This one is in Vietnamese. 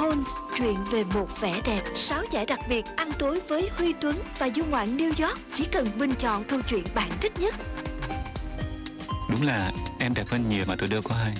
Holmes, chuyện về một vẻ đẹp, 6 giải đặc biệt, ăn tối với Huy Tuấn và du ngoạn New York. Chỉ cần bình chọn câu chuyện bạn thích nhất. Đúng là em đẹp hơn nhiều mà tôi đưa có hay